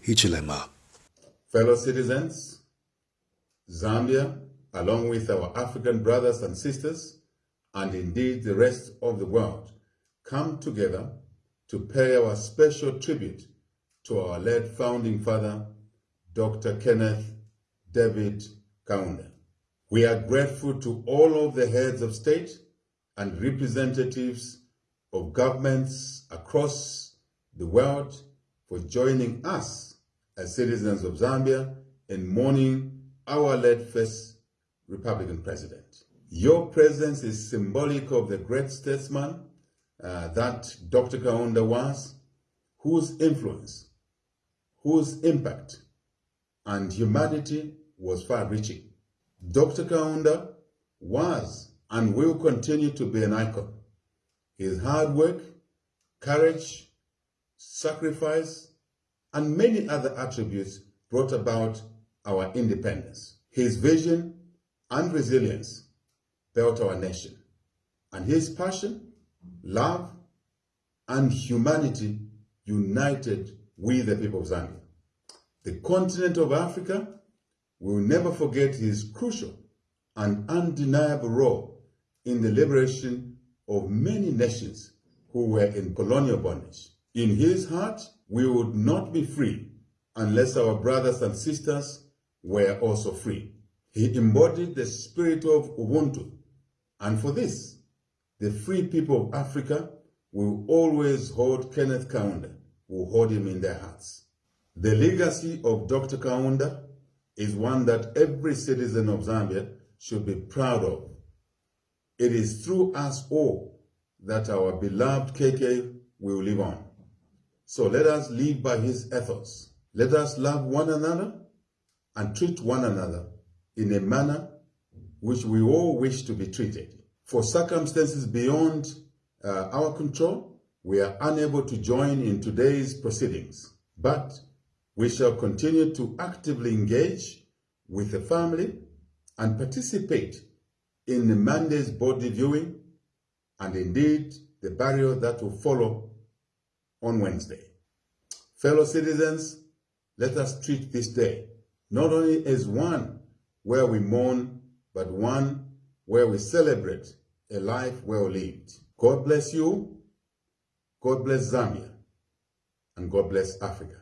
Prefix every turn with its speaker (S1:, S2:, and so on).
S1: Hichilema.
S2: Fellow citizens, Zambia, along with our African brothers and sisters, and indeed the rest of the world, come together to pay our special tribute to our late founding father, Dr. Kenneth David Kaunda. We are grateful to all of the heads of state and representatives of governments across the world for joining us as citizens of Zambia in mourning our late first Republican president. Your presence is symbolic of the great statesman uh, that Dr. Kaunda was, whose influence, whose impact and humanity was far-reaching. Dr. Kaunda was and will continue to be an icon. His hard work, courage, sacrifice, and many other attributes brought about our independence. His vision and resilience built our nation, and his passion, love, and humanity united with the people of Zambia. The continent of Africa will never forget his crucial and undeniable role in the liberation of many nations who were in colonial bondage. In his heart, we would not be free unless our brothers and sisters were also free. He embodied the spirit of Ubuntu, and for this, the free people of Africa will always hold Kenneth Kaunda, will hold him in their hearts. The legacy of Dr. Kaunda is one that every citizen of Zambia should be proud of. It is through us all that our beloved KK will live on. So let us live by his ethos. Let us love one another and treat one another in a manner which we all wish to be treated. For circumstances beyond uh, our control, we are unable to join in today's proceedings, but we shall continue to actively engage with the family and participate in the Monday's body viewing and indeed the burial that will follow on Wednesday. Fellow citizens, let us treat this day not only as one where we mourn, but one where we celebrate a life well lived. God bless you, God bless Zambia, and God bless Africa.